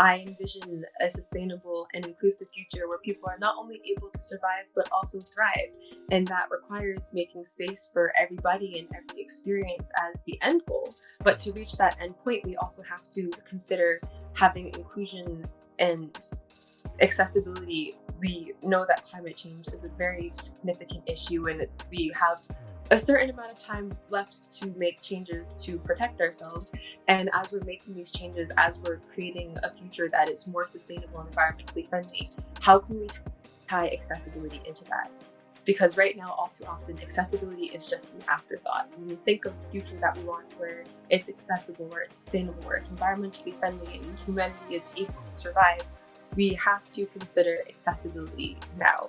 I envision a sustainable and inclusive future where people are not only able to survive, but also thrive. And that requires making space for everybody and every experience as the end goal. But to reach that end point, we also have to consider having inclusion and accessibility. We know that climate change is a very significant issue and we have a certain amount of time left to make changes to protect ourselves. And as we're making these changes, as we're creating a future that is more sustainable and environmentally friendly, how can we tie accessibility into that? Because right now, all too often, accessibility is just an afterthought. When we think of the future that we want, where it's accessible, where it's sustainable, where it's environmentally friendly and humanity is able to survive, we have to consider accessibility now.